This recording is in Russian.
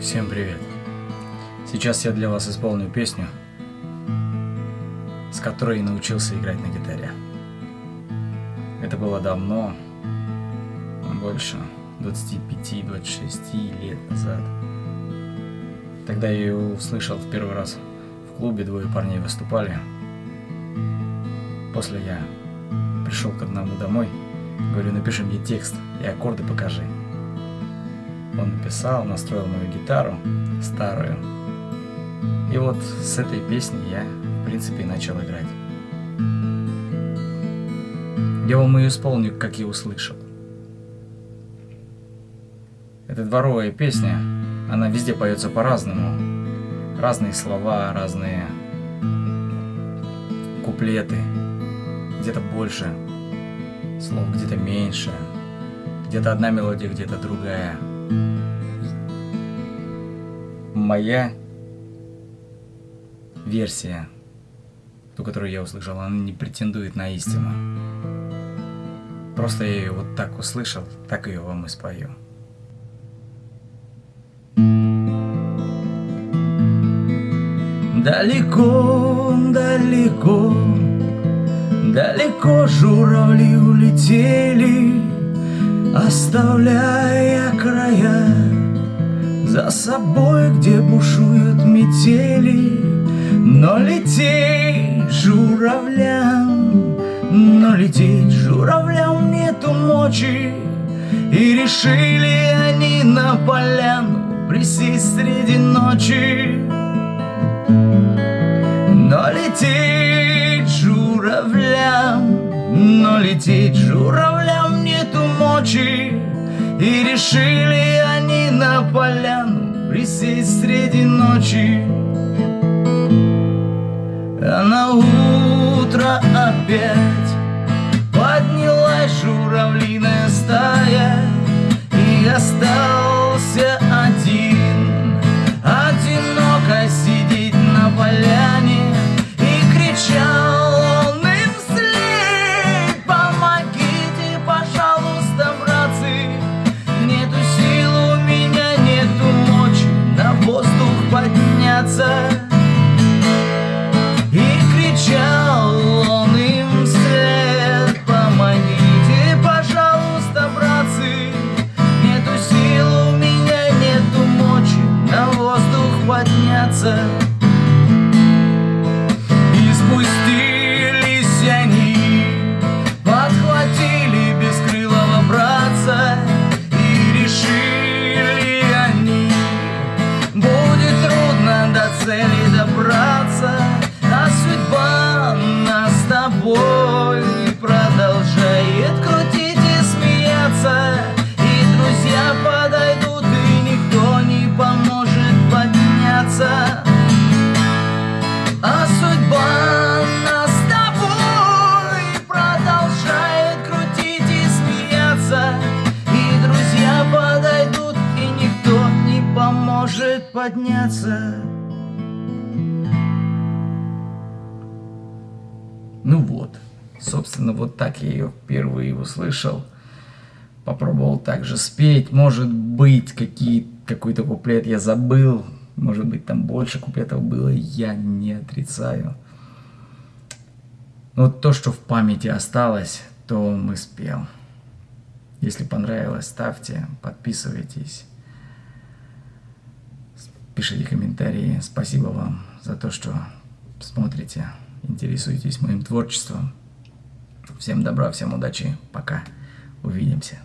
Всем привет! Сейчас я для вас исполню песню, с которой научился играть на гитаре. Это было давно, больше 25-26 лет назад. Тогда я ее услышал в первый раз в клубе, двое парней выступали. После я пришел к одному домой, говорю, напиши мне текст и аккорды покажи. Он написал, настроил мою гитару старую. И вот с этой песни я, в принципе, начал играть. Я вам ее исполню, как я услышал. Это дворовая песня, она везде поется по-разному. Разные слова, разные куплеты. Где-то больше слов, где-то меньше. Где-то одна мелодия, где-то другая. Моя версия, ту, которую я услышал, она не претендует на истину. Просто я ее вот так услышал, так ее вам и спою. Далеко, далеко, далеко журавли улетели, Оставляя края за собой, где бушуют метели. Но лететь журавлям, но лететь журавлям нету мочи, И решили они на поляну присесть среди ночи. Но лететь журавлям, но лететь журавлям нету мочи И решили поляну присесть среди ночи подняться подняться Ну вот, собственно, вот так я ее впервые услышал. Попробовал также спеть, может быть, какой-то куплет я забыл, может быть, там больше куплетов было, я не отрицаю. Но то, что в памяти осталось, то мы спел. Если понравилось, ставьте, подписывайтесь, пишите комментарии. Спасибо вам за то, что смотрите, интересуетесь моим творчеством. Всем добра, всем удачи, пока, увидимся.